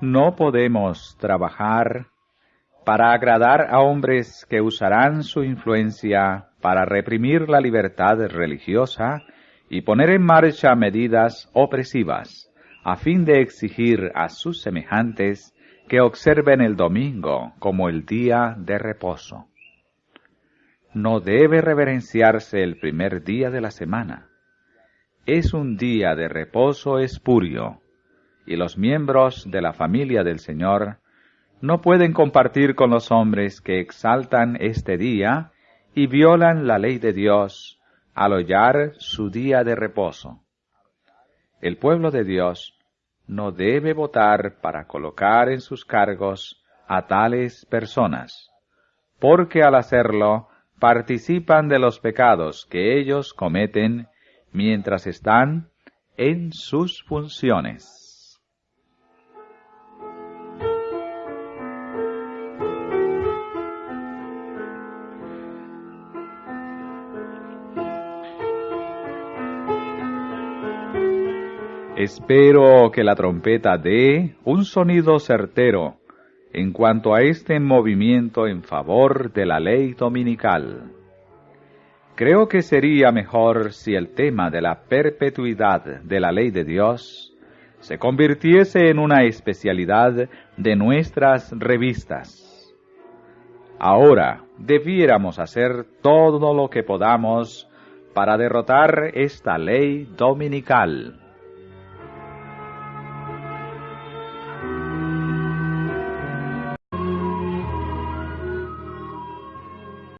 No podemos trabajar para agradar a hombres que usarán su influencia para reprimir la libertad religiosa y poner en marcha medidas opresivas, a fin de exigir a sus semejantes que observen el domingo como el día de reposo. No debe reverenciarse el primer día de la semana. Es un día de reposo espurio, y los miembros de la familia del Señor no pueden compartir con los hombres que exaltan este día y violan la ley de Dios al hollar su día de reposo. El pueblo de Dios no debe votar para colocar en sus cargos a tales personas, porque al hacerlo participan de los pecados que ellos cometen mientras están en sus funciones. Espero que la trompeta dé un sonido certero en cuanto a este movimiento en favor de la ley dominical. Creo que sería mejor si el tema de la perpetuidad de la ley de Dios se convirtiese en una especialidad de nuestras revistas. Ahora debiéramos hacer todo lo que podamos para derrotar esta ley dominical.